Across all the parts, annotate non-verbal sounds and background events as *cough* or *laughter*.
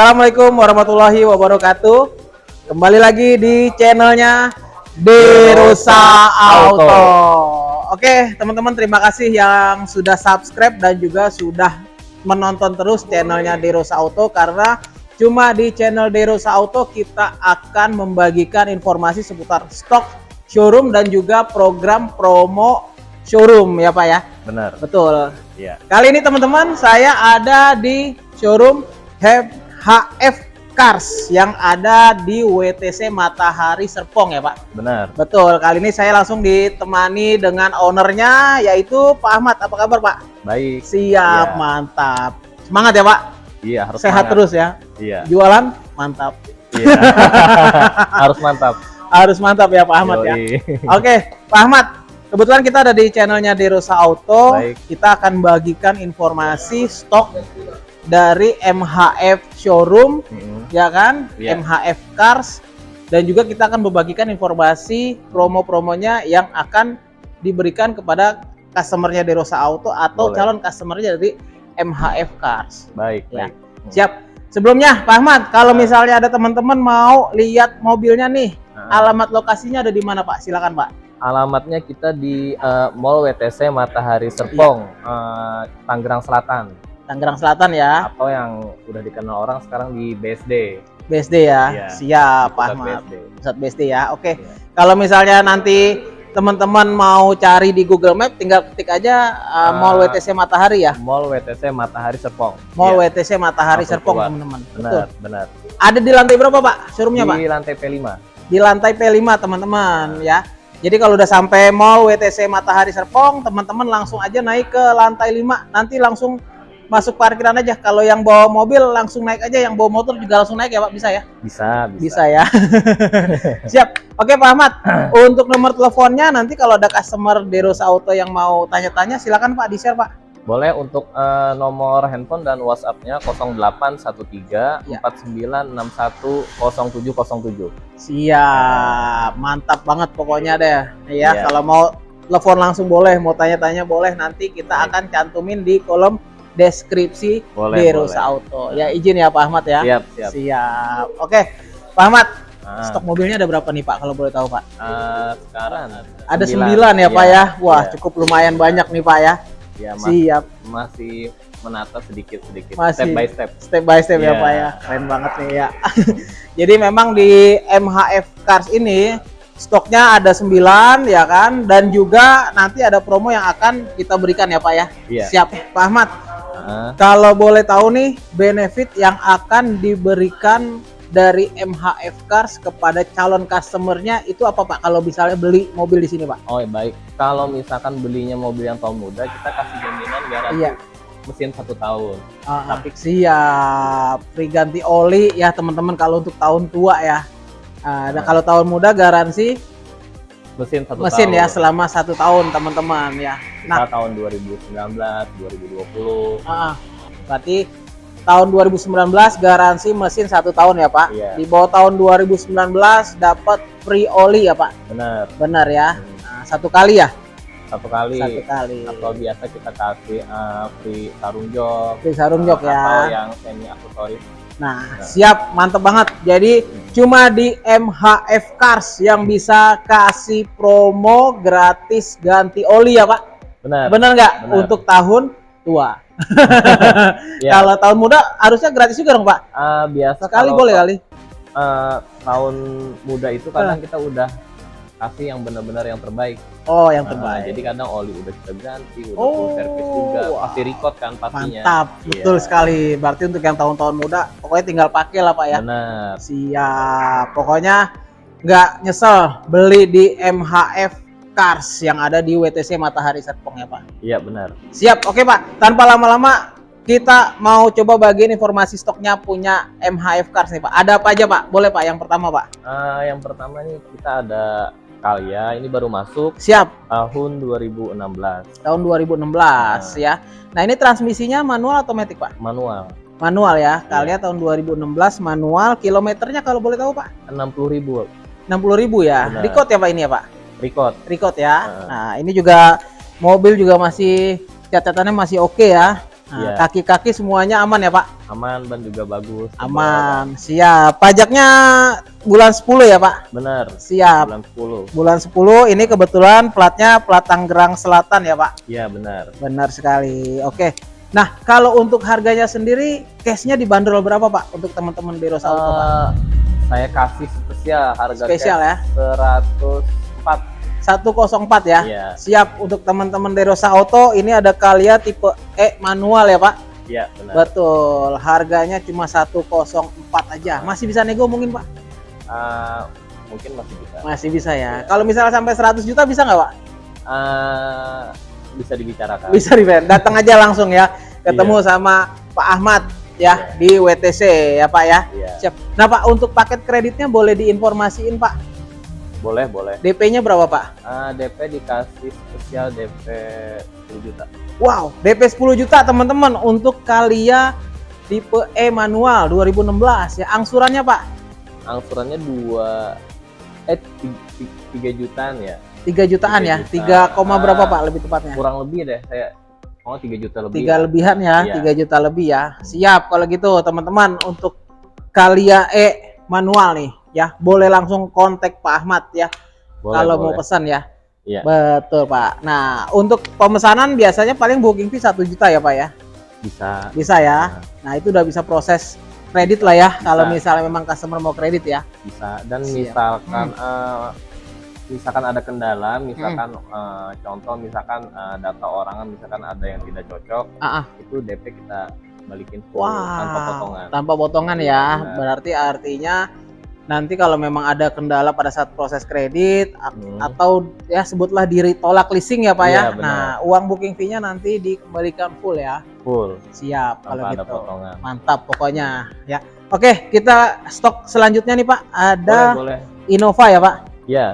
Assalamualaikum warahmatullahi wabarakatuh. Kembali lagi di channelnya Derosa Auto. Oke, teman-teman terima kasih yang sudah subscribe dan juga sudah menonton terus channelnya Derosa Auto karena cuma di channel Derosa Auto kita akan membagikan informasi seputar stok showroom dan juga program promo showroom ya Pak ya. Benar. Betul. Iya. Kali ini teman-teman saya ada di showroom HF Cars yang ada di WTC Matahari Serpong ya Pak. Benar. Betul. Kali ini saya langsung ditemani dengan ownernya yaitu Pak Ahmad. Apa kabar Pak? Baik. Siap, Iya. mantap. Semangat ya Pak. Iya, harus Sehat semangat. terus ya. Iya. Jualan mantap. Iya. *laughs* harus mantap. Harus mantap ya Pak Ahmad ya. Yoi. Oke, Pak Ahmad. Kebetulan kita ada di channelnya Derosa Auto. Baik. Kita akan bagikan informasi stok dari MHF Showroom, Mm-mm. ya kan? Iya. MHF Cars. Dan juga kita akan membagikan informasi promo-promonya yang akan diberikan kepada customernya Derosa Auto atau Boleh. calon customernya dari MHF Cars. Baik, Ya. baik. Siap. Sebelumnya, Pak Ahmad, kalau misalnya ada teman-teman mau lihat mobilnya nih, Nah, alamat lokasinya ada di mana Pak? Silakan Pak. alamatnya kita di eh, Mall WTC Matahari Serpong, eh, Tangerang Selatan, Tangerang Selatan ya, atau yang udah dikenal orang sekarang di BSD. BSD ya. Iya. Siap, Pak Ahmad. BSD. Pusat BSD ya. Oke. Iya. Kalau misalnya nanti teman-teman mau cari di Google Map, tinggal ketik aja uh, Ah. Mall WTC Matahari ya. Mall WTC Matahari Serpong. Mall Iya, WTC Matahari Langsung Serpong, teman-teman. Benar, Betul. benar. Ada di lantai berapa, Pak? Showroomnya, Pak? Di lantai P5. Di lantai P5, teman-teman, ya. Jadi kalau udah sampai Mall WTC Matahari Serpong, teman-teman langsung aja naik ke lantai 5. Nanti langsung masuk parkiran aja. Kalau yang bawa mobil langsung naik aja, yang bawa motor juga langsung naik ya, Pak? Bisa ya? Bisa, bisa. Bisa ya. *laughs* Siap. Oke Pak Ahmad, *clears throat* untuk nomor teleponnya nanti kalau ada customer Derosa Auto yang mau tanya-tanya silakan Pak di-share Pak. Boleh untuk eh, nomor handphone dan WhatsApp-nya 0813 Ya. 4961 0707. Siap. Mantap banget pokoknya deh. Ya, Iya. kalau mau telepon langsung boleh, mau tanya-tanya boleh nanti kita akan cantumin di kolom deskripsi Boleh, Derosa boleh. Auto. Ya izin ya Pak Ahmad ya. Siap, siap. Siap. Oke. Pak Ahmad, Ah, stok mobilnya ada berapa nih Pak kalau boleh tahu Pak? eh, sekarang Ada sembilan ya Pak Iya, ya. Wah, iya. cukup lumayan banyak nih Pak ya. Ya, mas- Siap. masih menata sedikit-sedikit, Masih. step by step. step by step ya Iya. Pak ya. Keren banget nih ya. *laughs* Jadi memang di MHF Cars ini stoknya ada 9 ya kan dan juga nanti ada promo yang akan kita berikan ya Pak ya. Iya. Siap Pak Ahmad. Kalau boleh tahu nih benefit yang akan diberikan dari MHF Cars kepada calon customernya itu apa Pak kalau misalnya beli mobil di sini Pak? oh baik. Kalau misalkan belinya mobil yang tahun muda, kita kasih jaminan garansi Iya. mesin satu tahun. Ah, siap. Free ganti oli ya teman-teman kalau untuk tahun tua ya. Dan Nah. kalau tahun muda garansi Mesin satu mesin tahun. ya selama satu tahun teman-teman ya. Nah, Kita tahun 2019, 2020. ah, berarti tahun 2019 garansi mesin satu tahun ya Pak. Iya. Di bawah tahun 2019 dapat free oli ya Pak. Benar. Benar ya. Hmm, Nah, satu kali ya. Satu kali. Satu kali. Atau biasa kita kasih eh, free sarung jok. Free sarung jok ya. Atau yang semi aksesoris. Nah, siap, mantep banget. Jadi cuma di MHF Cars yang bisa kasih promo gratis ganti oli ya Pak. Benar. Bener nggak? Benar. Untuk tahun tua. *laughs* Ya. Kalau tahun muda harusnya gratis juga dong Pak. Eh, biasa Sekali boleh kali. eh, tahun muda itu kadang Ah. kita udah kasih yang benar-benar yang terbaik. Oh, yang Nah, terbaik. jadi kadang oli udah kita ganti, udah Oh, full service juga, wah. pasti record kan pastinya. Mantap, betul Iya. sekali. Berarti untuk yang tahun-tahun muda, pokoknya tinggal pakai lah Pak ya. Benar. Siap. Pokoknya nggak nyesel beli di MHF Cars yang ada di WTC Matahari Serpong ya Pak. Iya benar. Siap, oke Pak. Tanpa lama-lama kita mau coba bagiin informasi stoknya punya MHF Cars nih Pak. Ada apa aja Pak? Boleh Pak yang pertama Pak? Eh, yang pertama nih kita ada Kalia, ini baru masuk Siap, tahun 2016 tahun 2016 ya. Nah ini transmisinya manual atau matic Pak? manual Manual ya, Kalia tahun 2016 manual. Kilometernya kalau boleh tahu Pak? 60.000 60.000 ribu ya. Benar. Record ya Pak ini ya Pak? record. Record ya. Heeh. Nah ini juga mobil juga masih catatannya masih oke ya. Nah, Iya. Kaki-kaki semuanya aman ya Pak? Aman ban juga bagus. Aman. Siap. Pajaknya bulan 10 ya Pak? Benar. Siap. Bulan 10. Bulan 10 ini kebetulan platnya plat Tangerang Selatan ya Pak? Iya, benar. Benar sekali. Oke. Nah, kalau untuk harganya sendiri, cashnya dibanderol berapa Pak untuk teman-teman di Rosa Auto Pak? Eh, saya kasih spesial harga Spesial ya? cash 104. 104 ya? Iya. Siap untuk teman-teman di Rosa Auto, ini ada Kalia tipe E manual ya Pak? Iya, benar. Betul. Harganya cuma 104 aja. Masih bisa nego mungkin Pak? Eh, mungkin masih bisa. Masih bisa ya. Iya. Kalau misalnya sampai 100 juta bisa nggak Pak? Eh, bisa dibicarakan. Bisa di Datang aja langsung ya. Ketemu sama Pak Ahmad ya Iya. di WTC ya Pak ya. Iya. Siap. Nah Pak untuk paket kreditnya boleh diinformasiin Pak. Boleh, boleh. DP-nya berapa Pak? Eh, DP dikasih spesial DP 10 juta. Wow, DP 10 juta teman-teman untuk Kalia tipe E manual 2016 ya. Angsurannya Pak Angsurannya 2 eh 3 jutaan ya. 3 jutaan ya. 3, Tiga juta. koma berapa Ah. Pak lebih tepatnya? Kurang lebih deh saya. Oh, 3 juta lebih. Tiga ya. lebihan ya, Iya. 3 juta lebih ya. Siap kalau gitu teman-teman untuk Kalia E manual nih ya. Boleh langsung kontak Pak Ahmad ya Boleh, kalau mau boleh. pesan ya. Iya. Betul Pak. Nah untuk pemesanan biasanya paling booking fee 1 juta ya Pak ya. Bisa. Bisa ya. Nah itu udah bisa proses kredit lah ya. Kalau Bisa. misalnya memang customer mau kredit ya. bisa dan Siap. misalkan Hmm. eh, misalkan ada kendala misalkan eh, contoh misalkan eh, data orangan misalkan ada yang tidak cocok Ah, ah. itu DP kita balikin full Wah. tanpa potongan Tanpa potongan ya. Benar. Berarti artinya nanti kalau memang ada kendala pada saat proses kredit Hmm. atau ya sebutlah diri tolak leasing ya Pak ya. Iya, benar. Nah, uang booking fee-nya nanti dikembalikan full ya. full Siap kalau tanpa ada gitu. potongan Mantap pokoknya ya. Oke, kita stok selanjutnya nih Pak. Ada boleh boleh Innova ya Pak. ya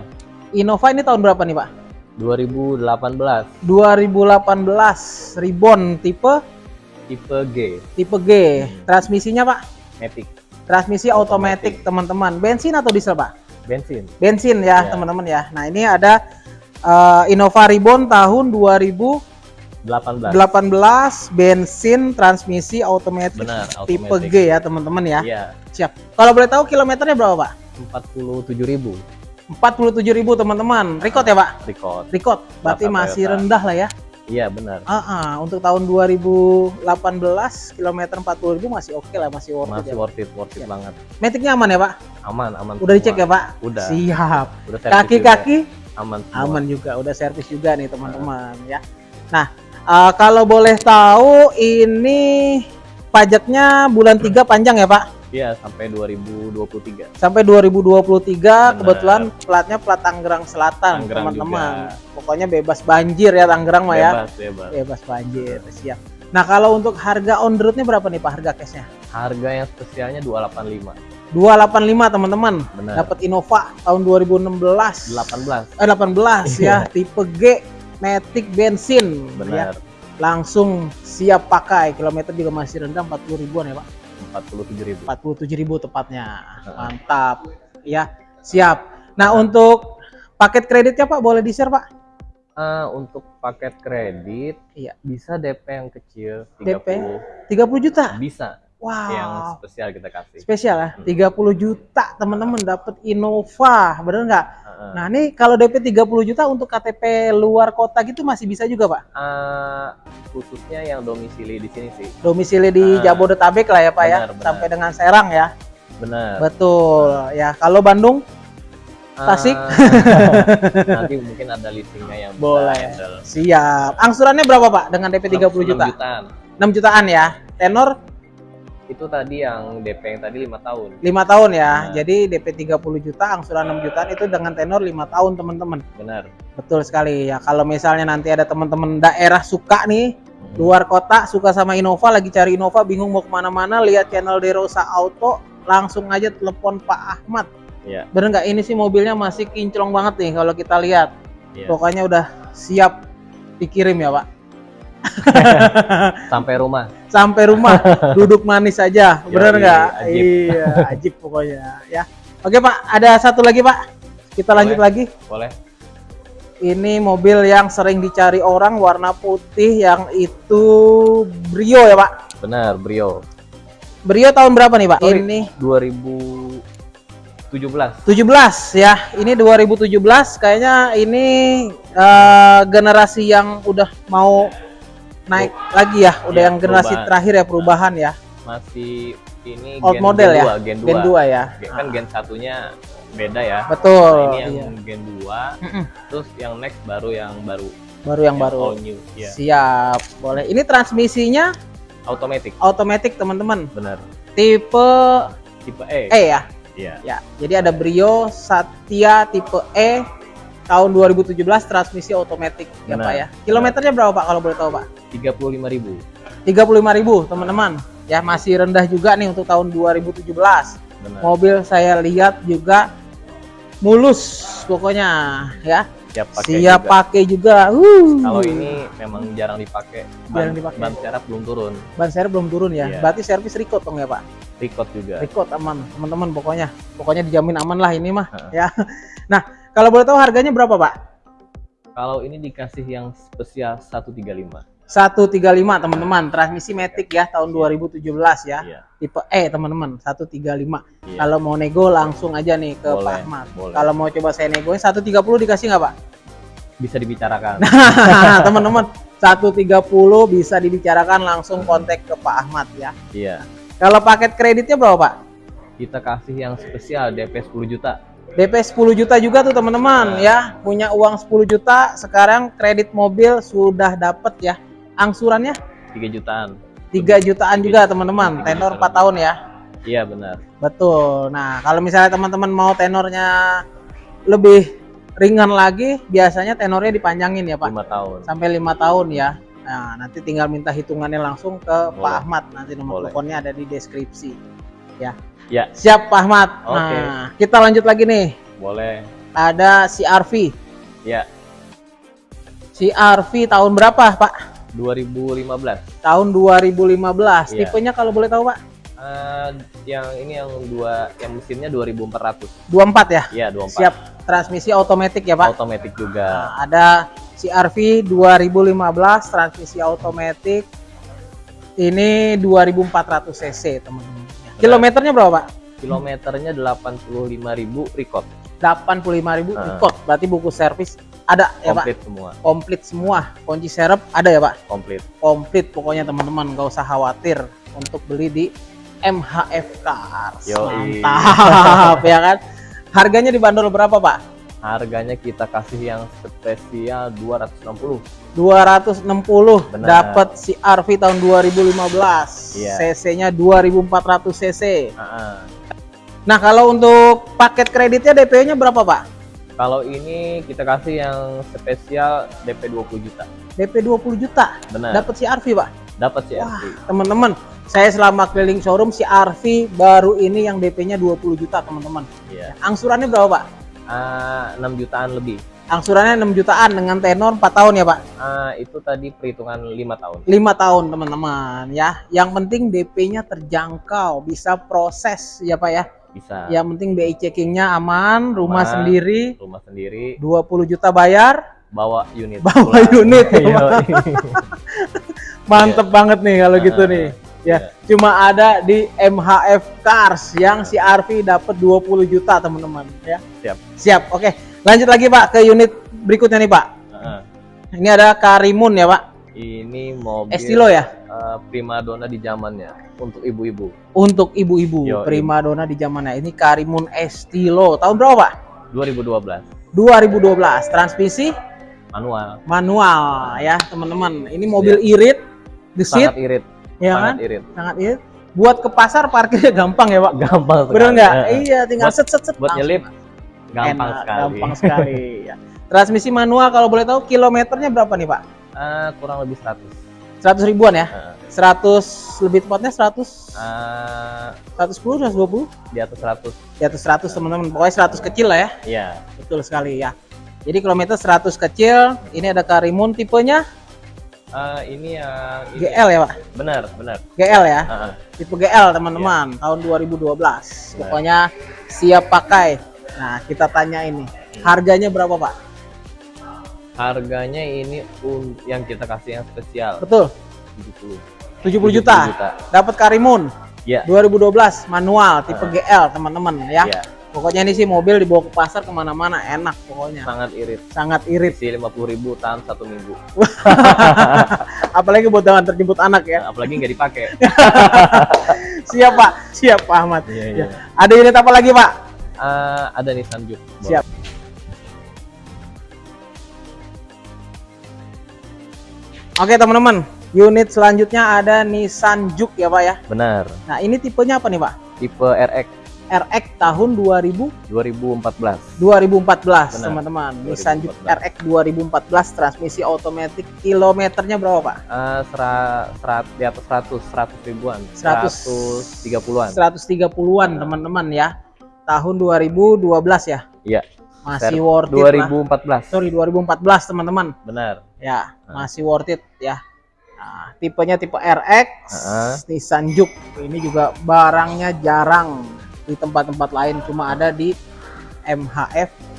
Innova ini tahun berapa nih Pak? 2018 2018 Ribbon tipe tipe G tipe G. Transmisinya Pak? Matic Transmisi otomatis teman-teman. Bensin atau diesel Pak? bensin Bensin ya Ya. teman-teman ya. Nah ini ada eh, Innova Ribbon tahun 2018 18 bensin transmisi otomatis tipe. G ya teman-teman ya. Iya Siap. Kalau boleh tahu kilometernya berapa Pak? 47.000 47.000 teman-teman. Record ya Pak? record Record. Berarti masih Toyota. rendah lah ya. Iya benar Ah, ah, untuk tahun 2018 kilometer 40.000 masih oke lah, masih worth it masih ya. worth it worth it Iya. banget Metiknya aman ya Pak? aman aman Udah dicek ya. Pak? udah Siap. Kaki-kaki juga. aman semua. aman juga, udah servis juga nih teman-teman ya. Nah, eh, kalau boleh tahu ini pajaknya bulan 3 panjang ya Pak? Iya sampai 2023 Sampai 2023 Benar. kebetulan platnya plat Tangerang Selatan teman-teman. Pokoknya bebas banjir ya Tangerang mah ya. bebas bebas Bebas banjir, siap. Nah, kalau untuk harga on the road-nya berapa nih Pak harga cashnya? harga yang spesialnya 285 285 teman-teman. Dapat Innova tahun 2016. 18 Eh 18 ya, tipe G Matic bensin. Ya. benar Langsung siap pakai. Kilometer juga masih rendah 40 ribuan ya, Pak. 47.000 47 ribu tepatnya. Heeh. Mantap. Ya, siap. Nah, untuk paket kreditnya Pak boleh di-share, Pak? Ah, untuk paket kredit Iya. bisa DP yang kecil 30 DP? 30 juta. bisa Wow. yang spesial kita kasih Spesial ya, Hmm. 30 juta teman-teman dapat Innova, bener nggak? Heeh. Nah ini kalau DP 30 juta untuk KTP luar kota gitu masih bisa juga Pak? Ah, khususnya yang domisili di sini sih Domisili di Ah, Jabodetabek lah ya Pak ya, benar, benar. sampai dengan Serang ya. benar Betul ya. Kalau Bandung Ah, Tasik? *laughs* nanti mungkin ada leasingnya yang Boleh. handle. siap. Angsurannya berapa Pak dengan DP 30 juta? 6 jutaan 6 jutaan ya. Tenor itu tadi yang DP yang tadi lima tahun 5 tahun ya. Nah. Jadi DP 30 juta, angsuran 6 jutaan itu dengan tenor 5 tahun teman-teman. benar Betul sekali ya. Kalau misalnya nanti ada teman-teman daerah suka nih luar kota suka sama Innova lagi cari Innova bingung mau ke mana-mana lihat channel Derosa Auto langsung aja telepon Pak Ahmad Iya. bener nggak ini sih mobilnya masih kinclong banget nih kalau kita lihat Iya. pokoknya udah siap dikirim ya Pak *laughs* sampai rumah sampai rumah *laughs* duduk manis aja bener nggak iya ajib pokoknya ya oke Pak ada satu lagi Pak kita lanjut Boleh. lagi boleh Ini mobil yang sering dicari orang warna putih yang itu Brio ya Pak? Benar, Brio. Brio tahun berapa nih Pak? Oh, ini 2017. 17 ya. Ini 2017 kayaknya ini eh, generasi yang udah mau naik lagi ya, udah Iya, yang generasi perubahan. terakhir ya perubahan ya. Masih ini Old gen, model gen ya. 2, gen 2. Gen 2 ya. Kan gen satunya beda ya. Betul. Nah, ini yang iya. gen 2, Mm-mm. terus yang next baru yang baru. Baru yang baru. all new. Iya. Siap, boleh. Ini transmisinya Automatic. otomatis teman-teman. Benar. Tipe Tipe E. E ya. Iya. Ya. Jadi ada Brio Satya tipe E tahun 2017 transmisi otomatis ya. Pak ya. Kilometernya berapa Pak kalau boleh tahu Pak? 35.000. 35.000 teman-teman. Ya masih rendah juga nih untuk tahun 2017. Benar. Mobil saya lihat juga mulus pokoknya ya. Siap pakai Siap juga. pakai juga. Uh. Kalau ini memang jarang dipakai. Ban, Jarang dipakai. ban serap belum turun. ban serep belum turun ya. Iya. Berarti servis record dong ya Pak. Record juga. Record aman, teman-teman pokoknya. Pokoknya dijamin aman lah ini mah Heeh. ya. Nah, kalau boleh tahu harganya berapa, Pak? Kalau ini dikasih yang spesial 135. 135 teman-teman, transmisi Matic ya tahun 2017 ya. Iya. Tipe E teman-teman, 135. Iya. Kalau mau nego langsung aja nih ke Boleh, Pak Ahmad. boleh. Kalau mau coba saya negoin 130 dikasih nggak, Pak? Bisa dibicarakan. *laughs* teman-teman, 130 bisa dibicarakan langsung kontak ke Pak Ahmad ya. iya. Kalau paket kreditnya berapa, Pak? Kita kasih yang spesial DP 10 juta. DP 10 juta juga tuh teman-teman ya. Punya uang 10 juta, sekarang kredit mobil sudah dapet ya. Angsurannya 3 jutaan. 3 jutaan juga teman-teman. Tenor juta 4 tahun ya. Iya benar. Betul. Nah, kalau misalnya teman-teman mau tenornya lebih ringan lagi, biasanya tenornya dipanjangin ya, Pak. 5 tahun. Sampai lima tahun ya. Nah, nanti tinggal minta hitungannya langsung ke Pak Boleh. Ahmad. Nanti nomor Boleh. teleponnya ada di deskripsi. Ya. Ya. Siap Pak Ahmad. Oke. Nah, kita lanjut lagi nih. Boleh. Ada CRV. Ya. CRV tahun berapa, Pak? 2015. Tahun 2015. Iya. Tipenya kalau boleh tahu, Pak? Eh, yang ini yang dua yang mesinnya 2400. 24 ya? Iya, 24. Siap. Transmisi otomatis ya, Pak? Otomatis juga. Nah, ada CRV 2015 transmisi otomatis. Ini 2400 cc, teman-teman. Kilometernya berapa, Pak? Kilometernya 85.000 record. 85.000 Ah. record. Berarti buku servis ada ya, Pak? Komplit semua. Komplit semua. Kunci serep ada ya, Pak? Komplit. Komplit pokoknya teman-teman, nggak usah khawatir untuk beli di MHF Cars. Yoi. Mantap *laughs* ya kan? Harganya dibanderol berapa, Pak? Harganya kita kasih yang spesial 260. 260 Benar. dapat CRV tahun 2015 Iya. cc-nya 2400 cc Ah, ah. nah kalau untuk paket kreditnya DP-nya berapa Pak? Kalau ini kita kasih yang spesial DP 20 juta. DP 20 juta Benar. dapat CRV Pak Dapat sih wah teman-teman saya selama keliling showroom CRV baru ini yang DP-nya 20 juta teman-teman Iya. angsurannya berapa Pak? Ah, 6 jutaan lebih. angsurannya 6 jutaan dengan tenor 4 tahun ya Pak Ah, itu tadi perhitungan 5 tahun. 5 tahun teman-teman ya yang penting DP-nya terjangkau bisa proses ya Pak ya Bisa. Yang penting BI checkingnya aman, rumah Aman. sendiri, Rumah sendiri, 20 juta bayar, bawa unit. Bawa pulang. unit. *laughs* *laughs* Mantep banget nih kalau gitu Ah, nih. Iya. Ya, cuma ada di MHF Cars yang si RV dapat 20 juta teman-teman ya. Siap. Siap. Oke, lanjut lagi Pak ke unit berikutnya nih Pak. Ah, Ini ada Karimun ya Pak. ini mobil Estilo ya eh, primadona di zamannya untuk ibu-ibu. untuk ibu-ibu Yo, primadona di zamannya. Ini Karimun Estilo. Tahun berapa Pak? 2012 2012. Transmisi manual. manual ya teman-teman. Ini mobil irit, gesit, Sangat irit. Ya sangat kan? irit. Sangat irit. Buat ke pasar parkirnya gampang ya pak. Gampang sekali. Bener nggak? Eh, Iya, tinggal Buat- set set set. Buat nyelip gampang Enak, sekali. Gampang *laughs* sekali. ya. Transmisi manual kalau boleh tahu kilometernya berapa nih pak? Ah, kurang lebih 100. 100 ribuan ya? Ah, 100 lebih tepatnya 100 ah, 110 120 di atas 100. di atas 100 teman-teman pokoknya 100 kecil lah ya Iya. betul sekali ya jadi kilometer 100 kecil ini ada Karimun tipenya Ah, ini yang ini. GL ya pak Benar, benar. GL ya Ah, ah. tipe GL teman-teman tahun 2012 Benar. pokoknya siap pakai nah kita tanya ini harganya berapa pak Harganya ini yang kita kasih yang spesial Betul. 70 70 juta. Dapat Karimun Iya. 2012 manual tipe Ah. GL teman-teman ya. Iya, Pokoknya ini sih mobil dibawa ke pasar ke mana-mana enak pokoknya. sangat irit. Sangat irit. Isi 50.000 tahan satu minggu. *laughs* Apalagi buat antar jemput anak ya. Nah, apalagi nggak dipakai. *laughs* Siap Pak. Siap Pak Ahmad. Iya, Ya. iya. Ada unit apa lagi Pak? Eh, ada Nissan Juke. Siap. Oke teman-teman. Unit selanjutnya ada Nissan Juke ya Pak ya. Benar. Nah ini tipenya apa nih Pak? Tipe RX RX tahun 2000 2014. 2014 Benar. teman-teman. Nissan Juke 2014. RX 2014 transmisi otomatis kilometernya berapa Pak? Eh, sera, serat di atas 100, 100 ribuan. 100. 130-an. 130-an teman-teman ya. Tahun 2012 ya. Iya. Masih Ver- worth it lah. 2014. Sorry 2014 teman-teman. Benar. Ya, Ah. masih worth it ya. Nah, tipenya tipe RX, Ah. Nissan Juke. Ini juga barangnya jarang di tempat-tempat lain, cuma ada di MHF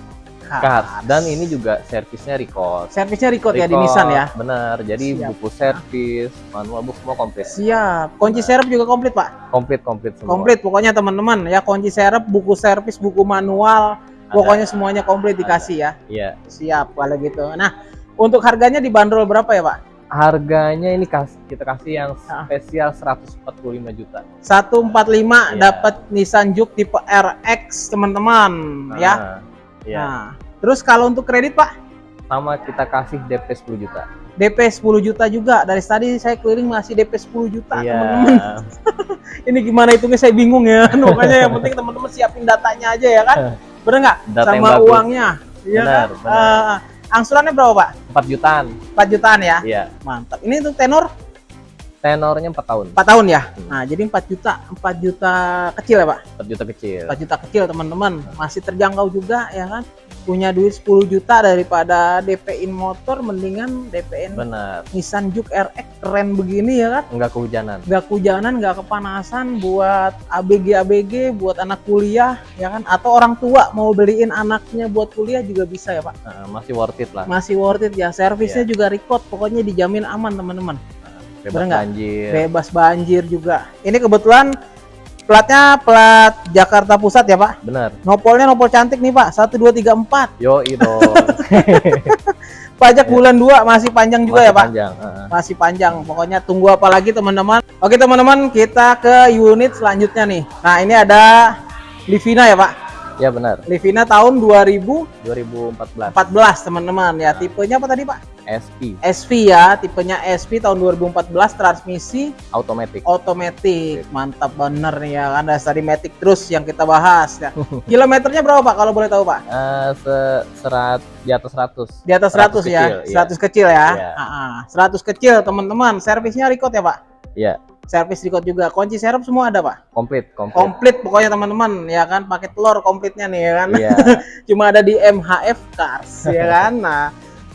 Cars. Cars. Dan ini juga servisnya record. servisnya record ya di Record, Nissan ya. Benar. Jadi Siap. buku servis, manual book semua komplit. Siap. Kunci serep juga komplit, Pak. Komplit komplit semua. Komplit pokoknya teman-teman ya, kunci serep, buku servis, buku manual, Ada. pokoknya semuanya komplit dikasih ya. Iya. Siap kalau gitu. Nah, untuk harganya dibanderol berapa ya, Pak? Harganya ini kas- kita kasih yang Ah. spesial 145 juta. 145 Iya. dapat Nissan Juke tipe RX, teman-teman ya. Nah, Iya. Nah, terus kalau untuk kredit, Pak? Sama kita kasih DP 10 juta. DP 10 juta juga. Dari tadi saya keliling masih DP 10 juta, Iya. teman-teman. *laughs* Ini gimana hitungnya saya bingung ya. *laughs* Makanya yang *laughs* penting teman-teman siapin datanya aja ya kan. Bener nggak? Sama uangnya. Iya Benar, kan? benar. Ah, angsurannya berapa, Pak? 4 jutaan. 4 jutaan ya. Iya. Mantap. Ini untuk tenor Tenornya 4 tahun. 4 tahun ya. Hmm. Nah, jadi 4 juta, 4 juta kecil ya, Pak? 4 juta kecil. 4 juta kecil, teman-teman. Masih terjangkau juga ya kan. Punya duit 10 juta daripada DP-in motor mendingan DP-in. Nissan Juke RX keren begini ya kan. Enggak kehujanan. nggak kehujanan, nggak kepanasan buat ABG ABG, buat anak kuliah, ya kan? Atau orang tua mau beliin anaknya buat kuliah juga bisa ya pak. Nah, masih worth it lah. Masih worth it ya. Servisnya Iya. juga record, pokoknya dijamin aman teman-teman. Bebas bener nggak? banjir. Bebas banjir juga. Ini kebetulan platnya plat Jakarta Pusat ya pak. Benar. Nopolnya nopol cantik nih pak. 1, 2, 3, 4. Yo dong. *laughs* Pajak bulan 2 masih panjang juga Masih ya pak. Panjang. masih panjang. Pokoknya tunggu apa lagi teman-teman. Oke teman-teman, kita ke unit selanjutnya nih. Nah ini ada Livina ya Pak. Ya benar. Livina tahun 2014 2014 teman-teman ya. Tipenya apa tadi Pak? SP SV ya. Tipenya SV tahun 2014 transmisi automatic. otomatis. Mantap bener nih ya kan. Dari Matic terus yang kita bahas ya. *laughs* Kilometernya berapa Pak kalau boleh tahu Pak? Eh, se- serat di atas 100. Di atas 100, 100 ya. kecil, iya. 100 kecil ya. Iya. Ah, ah. 100 kecil teman-teman. Servisnya record ya Pak? Iya, Servis record juga. Kunci serep semua ada Pak? komplit, komplit. komplit pokoknya teman-teman ya kan pakai telur komplitnya nih ya kan Iya. *laughs* cuma ada di MHF Cars ya *laughs* kan nah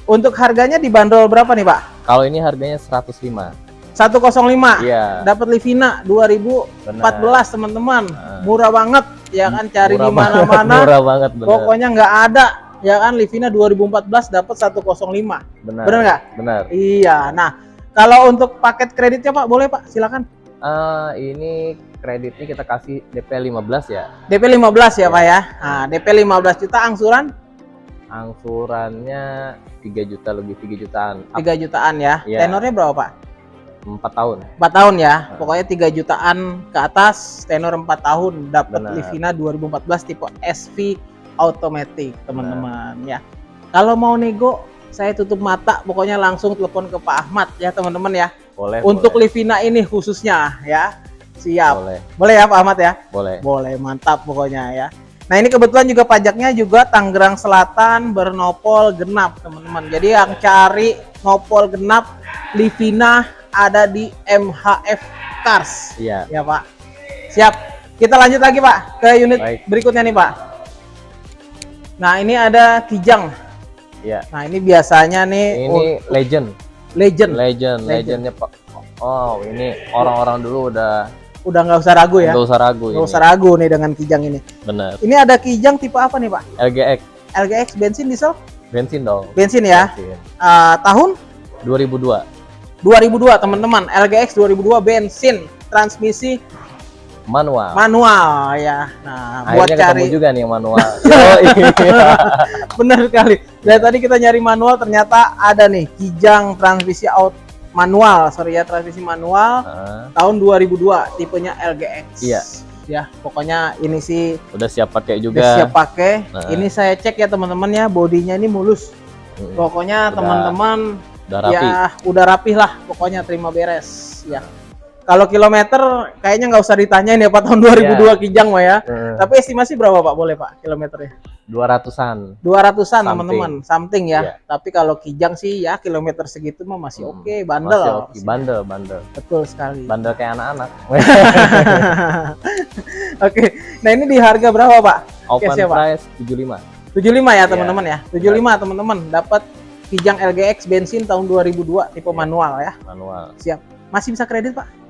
untuk harganya dibanderol berapa nih Pak Kalau ini harganya 105. 105 Iya. dapat Livina 2014 Benar. teman-teman Nah. murah banget ya kan cari di mana-mana *laughs* Murah banget benar. pokoknya nggak ada ya kan Livina 2014 dapat 105 benar. bener nggak Benar. iya nah kalau untuk paket kreditnya Pak boleh Pak silakan Eh, ini kreditnya kita kasih DP 15 ya. DP 15 ya Pak ya nah DP 15 juta angsuran Angsurannya 3 juta lebih 3 jutaan. 3 jutaan ya Iya. tenornya berapa Pak 4 tahun. 4 tahun ya. Nah. Pokoknya 3 jutaan ke atas, tenor 4 tahun dapat. Livina 2014 tipe SV automatic, teman-teman ya. Kalau mau nego, saya tutup mata, pokoknya langsung telepon ke Pak Ahmad ya, teman-teman ya. Boleh. Untuk boleh. Livina ini khususnya ya. Siap. Boleh, Boleh ya Pak Ahmad ya? boleh. Boleh, mantap pokoknya ya. Nah, ini kebetulan juga pajaknya juga Tangerang Selatan bernopol genap, teman-teman. Jadi yang cari nopol genap Livina ada di MHF Cars. Iya. Ya, Pak. Siap. Kita lanjut lagi, Pak, ke unit Baik. berikutnya nih, Pak. Nah, ini ada Kijang. Iya. Nah, ini biasanya nih Ini oh, legend. legend. Legend, Legend. legendnya Pak. Oh, ini orang-orang dulu udah Udah nggak usah ragu ya. nggak usah ragu Nggak usah ragu nih dengan Kijang ini. Bener. Ini ada Kijang tipe apa nih, Pak? LGX LGX bensin diesel Bensin dong. bensin ya. Bensin. Eh, tahun 2002 2002 teman-teman, LGX 2002 bensin, transmisi manual. manual ya. Nah, buat Akhirnya ketemu cari juga nih yang manual. *laughs* Yoi. benar sekali. Dari tadi kita nyari manual ternyata ada nih Kijang transmisi out manual, sorry ya transmisi manual Nah, tahun 2002 tipenya LGX. Iya. Ya, pokoknya ini sih udah siap pakai juga. udah siap pakai. Nah. Ini saya cek ya teman-teman ya, bodinya ini mulus. Pokoknya teman-teman Udah rapi. ya udah rapih lah, pokoknya terima beres ya. Kalau kilometer kayaknya nggak usah ditanyain ya Pak tahun 2002 Kijang mah ya. Eh, Tapi estimasi berapa Pak? Boleh Pak kilometernya? 200-an. 200-an Something. teman-teman, something ya. Iya. Tapi kalau Kijang sih ya kilometer segitu mah masih Hmm, oke, bandel. Masih oke. Bandel, bandel. Betul sekali. Bandel kayak anak-anak. *laughs* Oke. Nah, ini di harga berapa, Pak? Open siapa? price 75. 75 ya, Iya. teman-teman ya. 75 teman-teman dapat Kijang LGX bensin tahun 2002 tipe Iya. manual ya. Manual. Siap. Masih bisa kredit, Pak?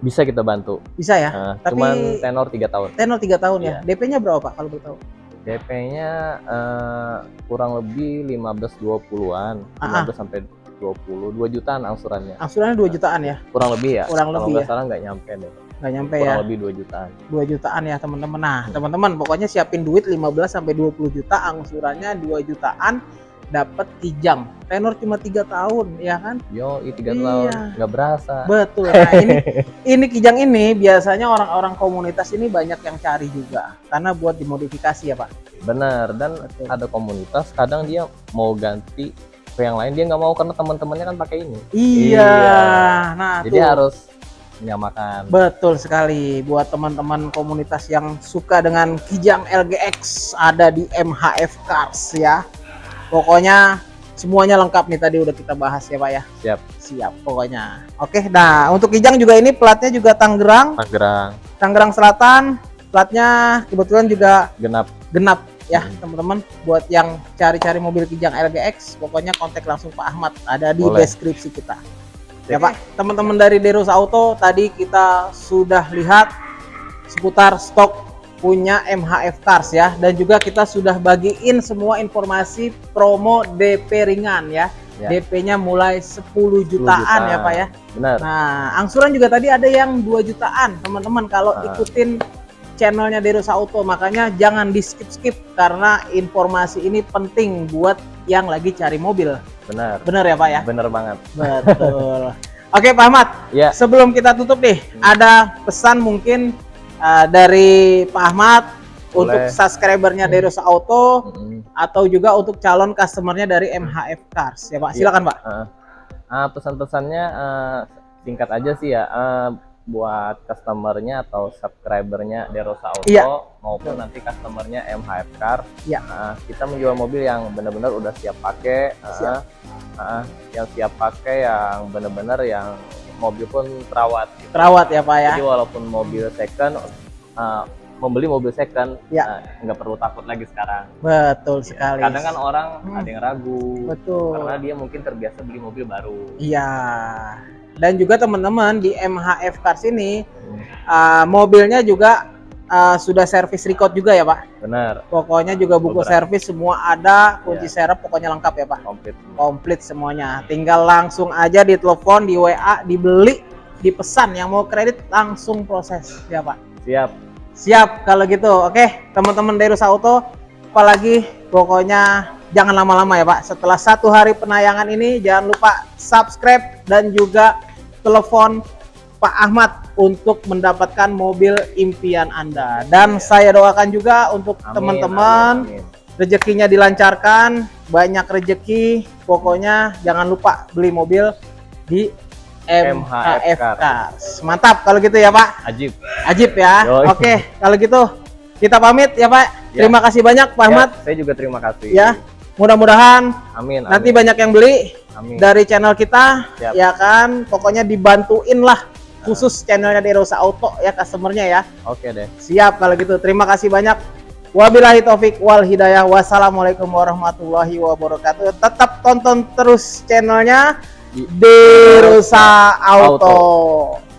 Bisa kita bantu. Bisa ya. Nah, Tapi- cuman tenor 3 tahun. Tenor 3 tahun ya. Iya. DP-nya berapa, Pak kalau boleh tahu? DP-nya eh, kurang lebih 15 20-an, Ah, ah. 15 sampai 20, 2 jutaan angsurannya. Angsurannya 2 jutaan ya. Kurang lebih ya. Kurang Kalau lebih nggak ya. salah nggak nyampe deh. Nggak nyampe Kurang ya. lebih 2 jutaan. 2 jutaan ya, teman-teman. Nah, teman-teman pokoknya siapin duit 15 sampai 20 juta, angsurannya 2 jutaan dapat Kijang. Tenor cuma 3 tahun, ya kan? Yo, 3 Iya. tahun nggak berasa. Betul. Nah, ini *laughs* ini Kijang ini biasanya orang-orang komunitas ini banyak yang cari juga karena buat dimodifikasi ya, Pak. Bener. Dan Betul. ada komunitas kadang dia mau ganti ke yang lain dia nggak mau karena teman-temannya kan pakai ini. Iya. Iya. Nah, Jadi tuh. harus menyamakan. Betul sekali buat teman-teman komunitas yang suka dengan Kijang LGX ada di MHF Cars ya. Pokoknya semuanya lengkap nih tadi udah kita bahas ya Pak ya. Siap. Siap pokoknya. Oke, nah untuk Kijang juga ini platnya juga Tangerang, Tangerang Tangerang Selatan. Platnya kebetulan juga genap. genap ya Hmm. teman-teman buat yang cari-cari mobil Kijang LGX pokoknya kontak langsung Pak Ahmad ada di Boleh. deskripsi kita ya Pak teman-teman dari Deros Auto tadi kita sudah lihat seputar stok punya MHF Cars ya dan juga kita sudah bagiin semua informasi promo DP ringan ya, Ya. DP-nya mulai 10 jutaan ya Pak ya Benar. Nah, angsuran juga tadi ada yang 2 jutaan, teman-teman. Kalau Ah. ikutin channelnya Derosa Auto, makanya jangan di skip-skip karena informasi ini penting buat yang lagi cari mobil. Benar. Bener ya, Pak ya? Bener banget. Betul. *laughs* Oke, Pak Ahmad. Ya. Sebelum kita tutup nih, ada pesan mungkin uh, dari Pak Ahmad untuk Boleh. subscribernya Derosa Auto Mm-mm. atau juga untuk calon customernya dari MHF Cars ya, Pak. Silakan, Pak. Ah, ah, pesan-pesannya ah, singkat aja sih ya. Ah, buat customernya atau subscribernya Derosa Auto Iya. maupun nanti customernya MHF Car. Iya. Ah, kita menjual mobil yang benar-benar udah siap pakai. ah, Siap. ah, yang siap pakai yang benar-benar yang mobil pun terawat. gitu. Terawat ya, Pak ya. Jadi walaupun mobil second, ah, membeli mobil second Iya. ah, nggak perlu takut lagi sekarang. Betul Ya, sekali. Kadang kan orang Hmm. ada yang ragu Betul. karena dia mungkin terbiasa beli mobil baru. Iya. Dan juga teman-teman di MHF Cars ini Hmm, uh, mobilnya juga uh, sudah servis record juga ya Pak. Benar, Pokoknya juga buku Beberapa. servis semua ada, kunci Iya. serep pokoknya lengkap ya Pak. komplit. Komplit semuanya. Tinggal langsung aja ditelepon, di WA, dibeli, dipesan yang mau kredit langsung proses ya Pak. Siap. Siap kalau gitu. Oke, teman-teman dari Rusa Auto, apalagi pokoknya jangan lama-lama ya Pak. Setelah satu hari penayangan ini, jangan lupa subscribe dan juga telepon Pak Ahmad untuk mendapatkan mobil impian Anda. Dan Iya. saya doakan juga untuk teman-teman rezekinya dilancarkan, banyak rezeki. Pokoknya jangan lupa beli mobil di MHF Cars. Mantap kalau gitu ya Pak. Ajib. Ajib ya. Yoi. Oke, kalau gitu kita pamit ya Pak. Ya. Terima kasih banyak Pak Ahmad. Ya, saya juga terima kasih. Ya. Mudah-mudahan Amin. nanti amin. banyak yang beli Amin. dari channel kita, Siap. ya kan. Pokoknya dibantuin lah khusus channelnya Derosa Auto ya customernya ya. Oke deh. Siap kalau gitu. Terima kasih banyak. Wabillahi taufik wal hidayah. Wassalamualaikum warahmatullahi wabarakatuh. Tetap tonton terus channelnya Di- Derosa Auto. Auto.